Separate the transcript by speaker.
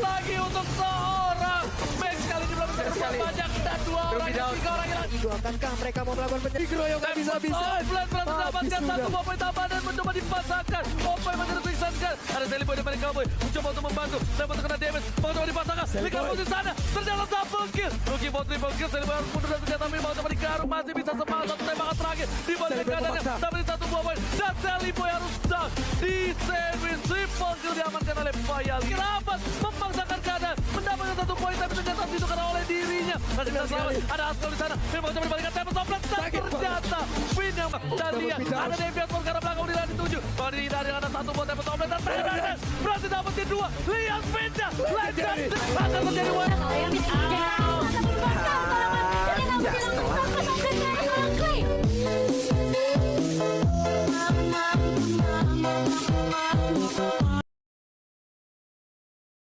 Speaker 1: lagi untuk seorang. Max kali ini belum bisa banyak. Dan dua orang dan tiga orang lagi
Speaker 2: akankah mereka mau melakukan
Speaker 3: penyerang
Speaker 1: gak bisa-bisa pelan-pelan mendapatkan satu poin tambah dan mencoba dipasangkan. Popeye menjadi pingsankan ada telepon dari Cowboy mencoba untuk membantu. Telepon terkena damage. Mencoba dipasangkan. Ligamus di sana. Ternyata double kill. Rookie Boy triple kill. Harus mundur dan ternyata Mereka mau coba dikarung masih bisa semangat. Oleh Fayal. Kerabat memaksakan keadaan. Mendapatkan satu poin tapi ternyata ditukar oleh dirinya. Masih bisa selamat. Ada Askol di sana. Milbao coba dibalikkan. Tempat toplet. Dan ternyata Win yang dan lihat pindah. ada Devian Pun karena belakang di lani tujuh Bang dari ada satu buat tempat toplet dan Fernandes berhasil dapetin dua lihat pindah lanjut akan terjadi one Yang